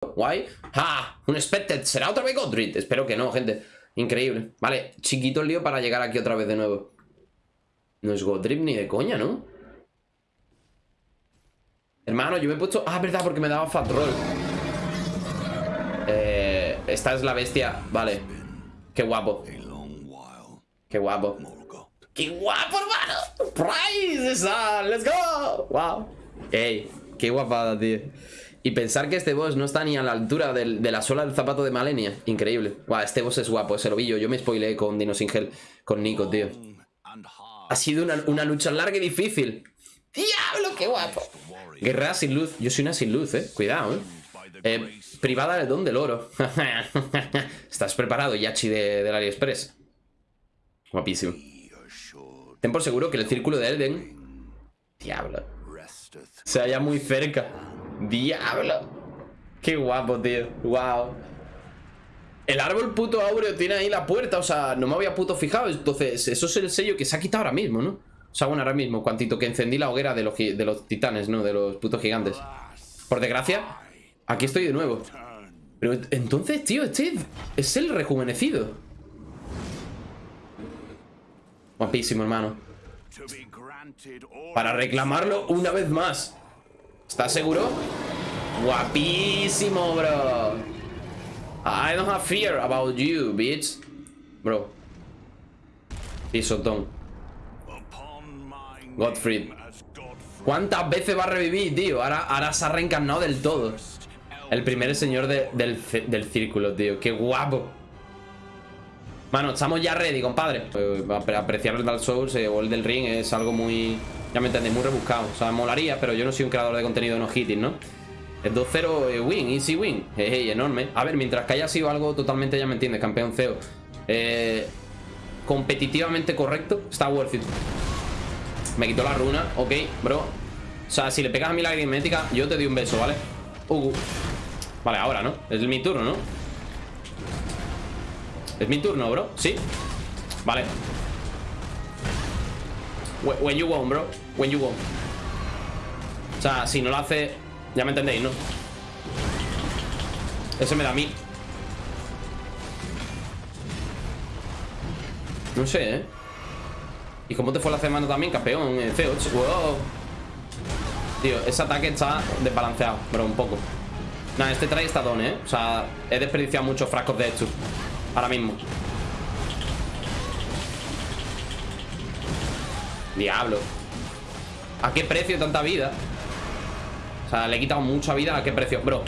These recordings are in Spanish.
Guay. ¡Ah! Un Spected. ¿Será otra vez Godric? Espero que no, gente. Increíble. Vale, chiquito el lío para llegar aquí otra vez de nuevo. No es Godric ni de coña, ¿no? Hermano, yo me he puesto... Ah, verdad, porque me daba Fat Roll. Eh, esta es la bestia. Vale. Qué guapo. Qué guapo. ¡Qué guapo, hermano! ¡Prize! Esa. ¡Let's go! ¡Wow! ¡Ey! ¡Qué guapada, tío! Y pensar que este boss no está ni a la altura del- de la suela del zapato de Malenia. Increíble. Guau, este boss es guapo, ese lo vi yo. Yo me spoileé con Dino con Nico, tío. Ha sido una, una lucha larga y difícil. ¡Diablo, qué guapo! Guerrera sin luz. Yo soy una sin luz, eh. Cuidado, eh. Eh, privada del don del oro. ¿Estás preparado, Yachi de, del AliExpress? Guapísimo. Ten por seguro que el círculo de Elden... Diablo. Se halla muy cerca. Diablo. Qué guapo, tío. Wow. El árbol puto áureo tiene ahí la puerta. O sea, no me había puto fijado. Entonces, eso es el sello que se ha quitado ahora mismo, ¿no? O sea, bueno, ahora mismo, cuantito que encendí la hoguera de los, de los titanes, ¿no? De los putos gigantes. Por desgracia, aquí estoy de nuevo. Pero ent- entonces, tío, este es el rejuvenecido. Guapísimo, hermano. Para reclamarlo una vez más. ¿Estás seguro? Guapísimo, bro. I don't have fear about you, bitch. Bro. Pisotón. Godfrey. ¿Cuántas veces va a revivir, tío? Ahora, ahora se ha reencarnado del todo. El primer señor de- del, del círculo, tío. Qué guapo. Mano, estamos ya ready, compadre. Eh, apre- apreciar el Dark Souls eh, o el del Ring es algo muy... Ya me entendéis, muy rebuscado. O sea, molaría, pero yo no soy un creador de contenido no hitting, ¿no? El 2-0 eh, win, easy win. Hey, enorme. A ver, mientras que haya sido algo totalmente, ya me entiendes, campeón CEO. Eh, competitivamente correcto, está worth it. Me quitó la runa, ok, bro. O sea, si le pegas a mi lagrimética, yo te doy un beso, ¿vale? Uh, Vale, ahora, ¿no? Es mi turno, ¿no? Es mi turno, bro, ¿sí? Vale When you want, bro When you want O sea, si no lo hace Ya me entendéis, ¿no? Ese me da a mí No sé, ¿eh? ¿Y cómo te fue la semana también, campeón? Eh, C8 Wow Tío, ese ataque está desbalanceado Bro, un poco Nah, este trae está don, ¿eh? O sea, he desperdiciado muchos frascos de hecho Ahora mismo Diablo ¿A qué precio tanta vida? O sea, le he quitado mucha vida ¿A qué precio? Bro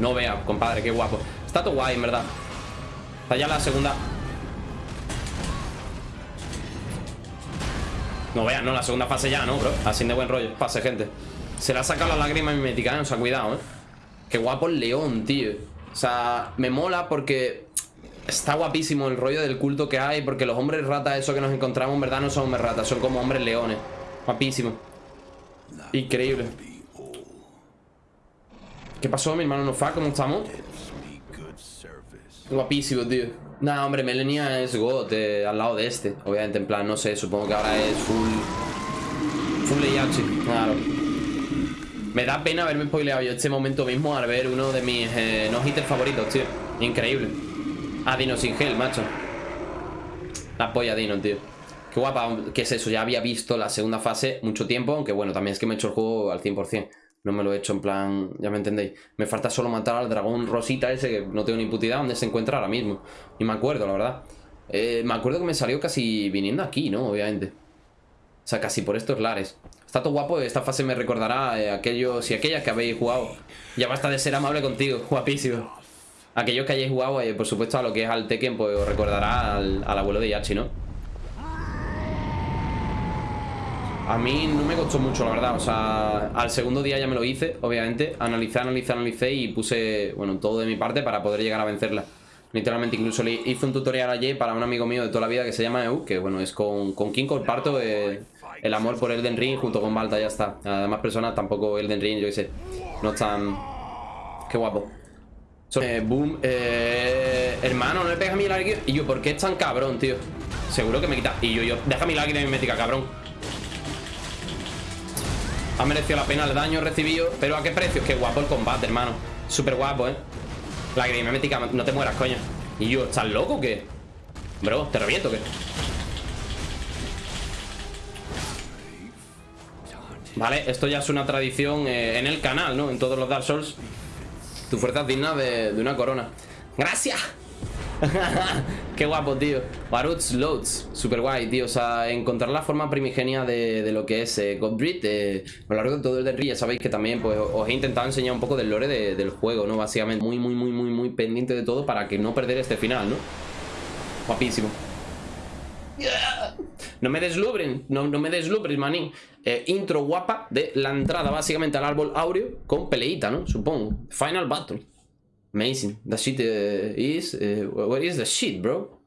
No vea, compadre, qué guapo Está todo guay, en verdad Está ya la segunda No veas, no, la segunda fase ya, ¿no, bro? Así de buen rollo Pase, gente Se le ha sacado la lágrima mimética, ¿eh? O sea, cuidado, ¿eh? Qué guapo el león, tío O sea, me mola porque Está guapísimo el rollo del culto que hay Porque los hombres ratas, eso que nos encontramos En verdad no son hombres ratas, son como hombres leones. Guapísimo. Increíble. ¿Qué pasó, mi hermano Nofa? ¿Cómo estamos? Guapísimo, tío. Nah, hombre, Melania es God Al lado de este, obviamente, en plan, no sé Supongo que ahora es full Full Leiachi, claro. Me da pena haberme spoileado yo este momento mismo Al ver uno de mis eh, no-hitters favoritos, tío. Increíble Ah, Dino sin gel, macho. La polla Dino, tío. Qué guapa, ¿qué es eso? Ya había visto la segunda fase mucho tiempo Aunque bueno, también es que me he hecho el juego al 100% No me lo he hecho en plan... Ya me entendéis. Me falta solo matar al dragón rosita ese Que no tengo ni puta idea dónde se encuentra ahora mismo. Ni me acuerdo, la verdad. Eh, Me acuerdo que me salió casi viniendo aquí, ¿no? Obviamente. O sea, casi por estos lares. Está todo guapo, esta fase me recordará eh, aquellos y aquellas que habéis jugado. Ya basta de ser amable contigo, guapísimo Aquellos que hayáis jugado, eh, por supuesto, a lo que es al Tekken Pues recordará al, abuelo de Yachi, ¿no? A mí no me costó mucho, la verdad. O sea, al segundo día ya me lo hice, obviamente. Analicé, analicé, analicé y puse, bueno, todo de mi parte para poder llegar a vencerla. Literalmente, incluso le hice un tutorial ayer para un amigo mío de toda la vida que se llama Eu Que, bueno, es con, con quien comparto eh, el amor por Elden Ring junto con Balta, ya está. Además, personas tampoco Elden Ring, yo qué sé. No están... Qué guapo Eh, boom, eh, hermano, no le pegas mi lágrima Y yo, ¿por qué es tan cabrón, tío? Seguro que me quita Y yo, yo, deja mi lágrima mimética, cabrón Ha merecido la pena el daño recibido. Pero ¿a qué precio? Qué guapo el combate, hermano. Súper guapo, ¿eh? La mética, no te mueras, coño. Y yo, ¿estás loco o qué? Bro, ¿te reviento o qué? Vale, esto ya es una tradición eh, en el canal, ¿no? En todos los Dark Souls. Tu fuerza digna de, una corona. ¡Gracias! Qué guapo, tío. Baruts Loads. Super guay, tío. O sea, encontrar la forma primigenia de, lo que es eh, Godbreed. Eh, a lo largo de todo el del ya sabéis que también pues, os he intentado enseñar un poco del lore del juego, ¿no? Básicamente muy, muy, muy, muy, muy pendiente de todo para que no perder este final, ¿no? Guapísimo. No me deslubren, no, no me deslubres, manín. Eh, intro guapa de la entrada básicamente al árbol áureo con peleita, ¿no? Supongo. Final battle. Amazing. The shit uh, is... Uh, what is the shit, bro?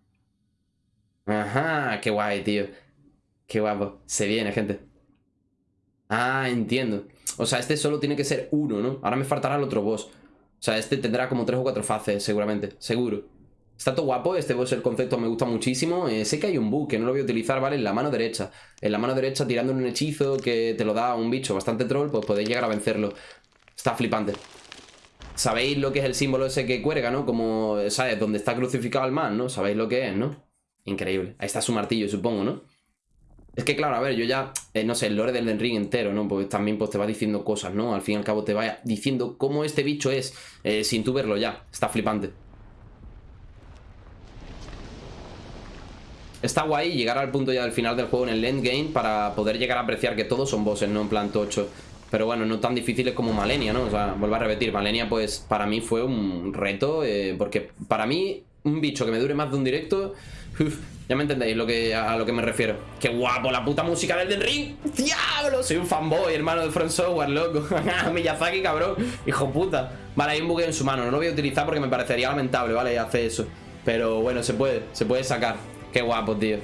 Ajá, qué guay, tío. Qué guapo. Se viene, gente. Ah, entiendo. O sea, este solo tiene que ser uno, ¿no? Ahora me faltará el otro boss. O sea, este tendrá como tres o cuatro fases, seguramente. Seguro. Está todo guapo, este boss el concepto me gusta muchísimo. Eh, sé que hay un bug que no lo voy a utilizar, ¿vale? En la mano derecha. En la mano derecha tirando un hechizo que te lo da un bicho bastante troll, pues podéis llegar a vencerlo. Está flipante. Sabéis lo que es el símbolo ese que cuelga, ¿no? Como, ¿sabes? Donde está crucificado el man, ¿no? Sabéis lo que es, ¿no? Increíble. Ahí está su martillo, supongo, ¿no? Es que, claro, a ver, yo ya, eh, no sé, el lore del Ring entero, ¿no? Pues también pues, te va diciendo cosas, ¿no? Al fin y al cabo te va diciendo cómo este bicho es, eh, sin tú verlo ya. Está flipante. Está guay llegar al punto ya del final del juego en el endgame para poder llegar a apreciar que todos son bosses, no en plan tocho. Pero bueno, no tan difíciles como Malenia, ¿no? O sea, vuelvo a repetir, Malenia pues para mí fue un reto, eh, porque para mí un bicho que me dure más de un directo... ya me entendéis lo que, a lo que me refiero. ¡Qué guapo! La puta música del Den Ring. ¡Diablo! Soy un fanboy, hermano de Front Software, loco. Miyazaki, cabrón. Hijo puta. Vale, hay un buque en su mano. No lo voy a utilizar porque me parecería lamentable, ¿vale? Hace eso. Pero bueno, se puede. Se puede sacar. Qué guapo, tío.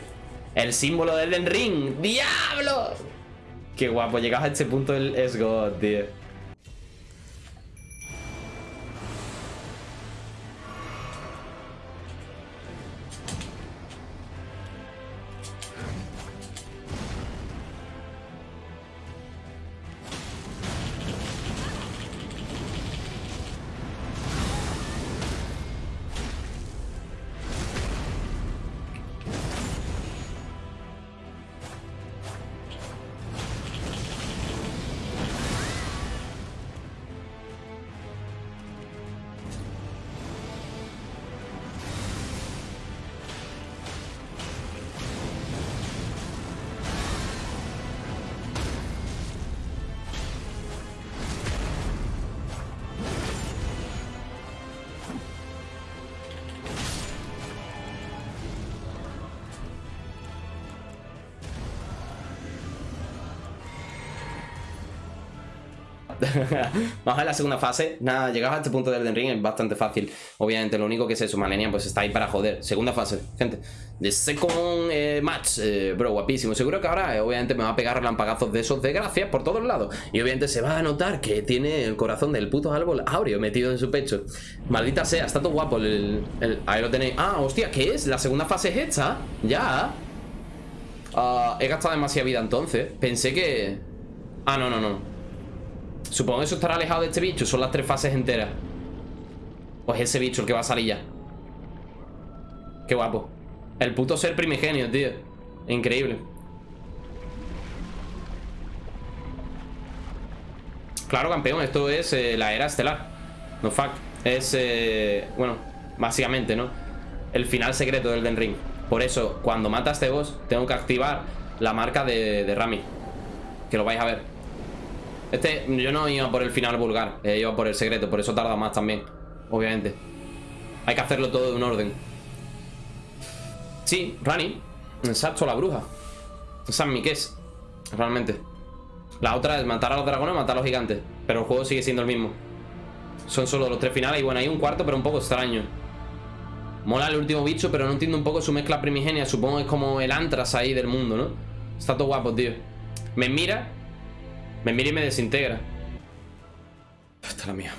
El símbolo del Den Ring. ¡Diablo! Qué guapo. Llegas a este punto es God, tío. Vamos a la segunda fase. Nada, llegados a este punto del Elden Ring es bastante fácil. Obviamente, lo único que es eso, Malenia, pues está ahí para joder. Segunda fase, gente. The second eh, match, eh, bro, guapísimo. Seguro que ahora, eh, obviamente, me va a pegar relampagazos de esos de gracias por todos lados. Y obviamente se va a notar que tiene el corazón del puto árbol áureo metido en su pecho. Maldita sea, está todo guapo el, Ahí lo tenéis. Ah, hostia, ¿qué es? La segunda fase es hecha. Ya. Ah, he gastado demasiada vida entonces. Pensé que... Ah, no, no, no. Supongo que eso estará alejado de este bicho Son las tres fases enteras. Pues ese bicho el que va a salir ya. Qué guapo. El puto ser primigenio, tío. Increíble. Claro, campeón, esto es eh, la era estelar. No fuck. Es, eh, bueno, básicamente, ¿no? El final secreto del Den Ring. Por eso, cuando mata a este boss Tengo que activar la marca de, de Rami. Que lo vais a ver este, yo no iba por el final vulgar eh, Iba por el secreto, por eso tarda más también Obviamente. Hay que hacerlo todo de un orden. Sí, Rani Exacto, la bruja. Esa es mi es Realmente. La otra es matar a los dragones matar a los gigantes Pero el juego sigue siendo el mismo. Son solo los tres finales Y bueno, hay un cuarto, pero un poco extraño. Mola el último bicho, pero no entiendo un poco su mezcla primigenia. Supongo que es como el antras ahí del mundo, ¿no? Está todo guapo, tío. Me mira me mira y me desintegra. Es la mía.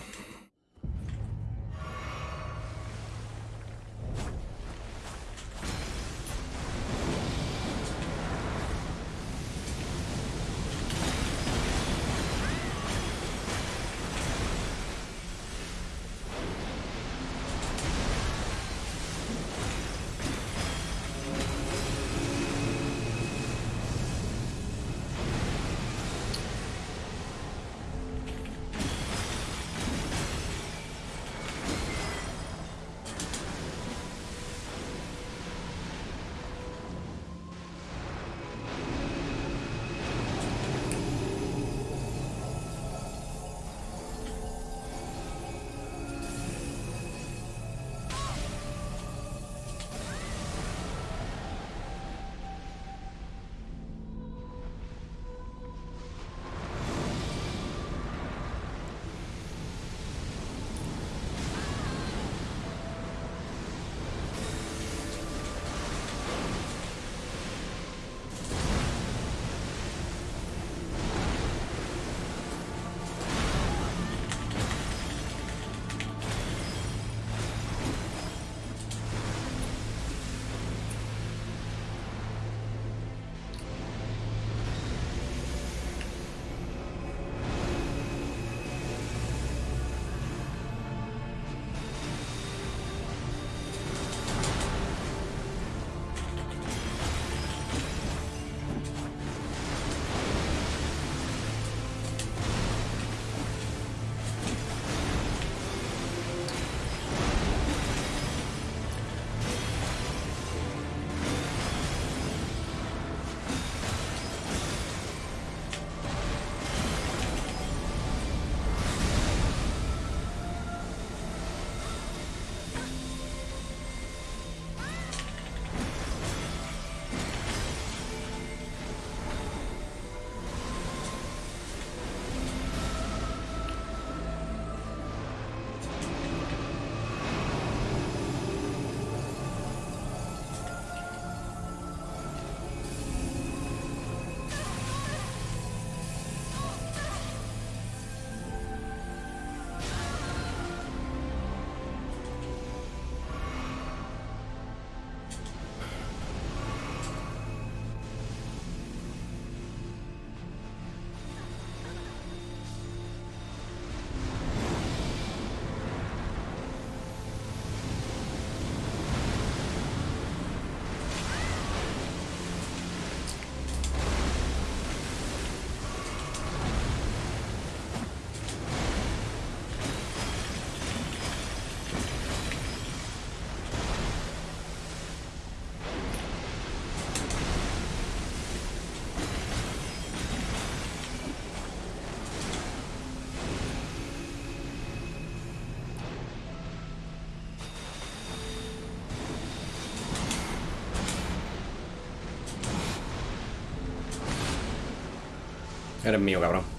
Eres mío, cabrón.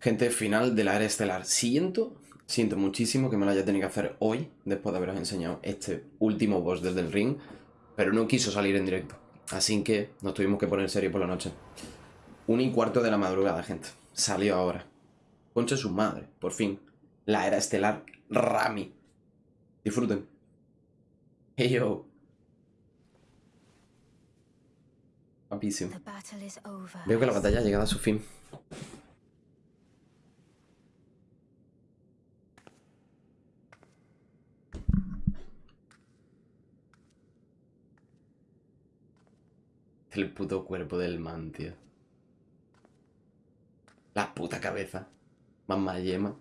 Gente, final de la era estelar. Siento, siento muchísimo que me lo haya tenido que hacer hoy, después de haberos enseñado este último boss desde el ring, pero no quiso salir en directo. Así que nos tuvimos que poner serio por la noche. Un y cuarto de la madrugada, gente. Salió ahora. Concha su madre, por fin. La era estelar Rami. Disfruten. Hey yo. Guapísimo. Veo que la batalla ha llegado a su fin. El puto cuerpo del man, tío. La puta cabeza. Mamá yema.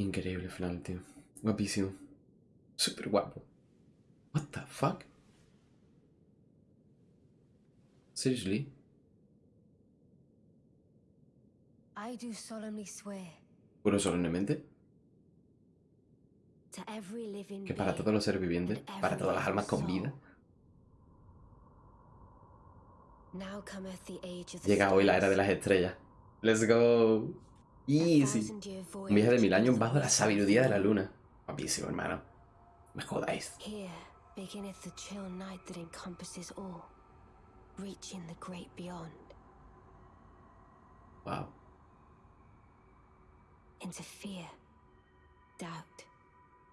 Increíble final, tío. Guapísimo. Súper guapo. What the fuck? Seriously? I do solemnly swear ¿Juro solemnemente? Que para todos los seres vivientes, para todas las almas con vida, llega hoy la era de las estrellas. Let's go. Easy. Un viaje de mil años bajo la sabiduría de la luna. Guapísimo, hermano. Me jodáis. Wow. Into fear, doubt,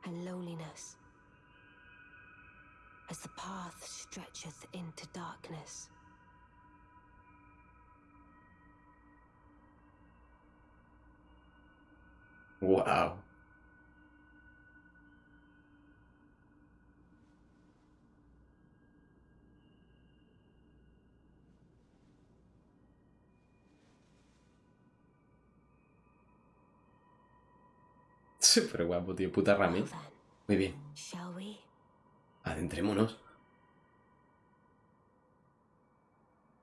and loneliness. As the path stretcheth into darkness. Wow. Súper guapo, tío. Puta Rami. Muy bien. Adentrémonos.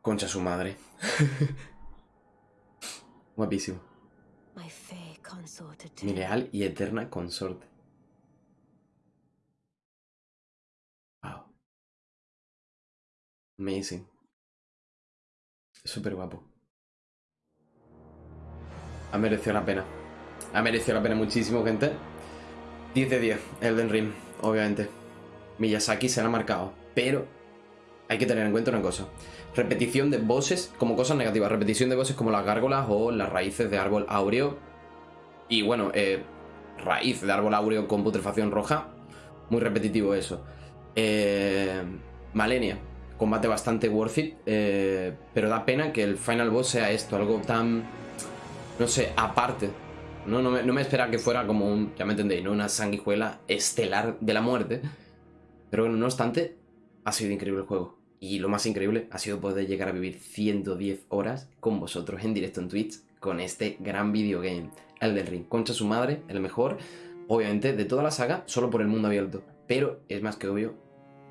Concha su madre. Guapísimo. Mi leal y eterna consorte. Wow. Amazing. Súper guapo. Ha merecido la pena. Ha merecido la pena muchísimo, gente. 10 de 10, Elden Ring, obviamente. Miyazaki se la ha marcado. Pero hay que tener en cuenta una cosa. Repetición de bosses como cosas negativas. Repetición de bosses como las gárgolas o las raíces de árbol áureo. Y bueno, eh, raíz de árbol áureo con putrefacción roja. Muy repetitivo eso. Eh, Malenia. Combate bastante worth it. eh, pero da pena que el final boss sea esto. Algo tan... No sé, aparte. No, no, me, no me esperaba que fuera como un... Ya me entendéis, ¿no? Una sanguijuela estelar de la muerte. Pero no obstante, ha sido increíble el juego. Y lo más increíble ha sido poder llegar a vivir 110 horas con vosotros en directo en Twitch con este gran videogame. El del Ring. Concha su madre, el mejor, obviamente, de toda la saga, solo por el mundo abierto. Pero es más que obvio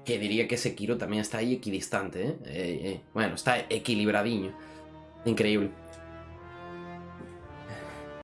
que diría que Sekiro también está ahí equidistante, ¿eh? Eh, eh, Bueno, está equilibradiño. Increíble.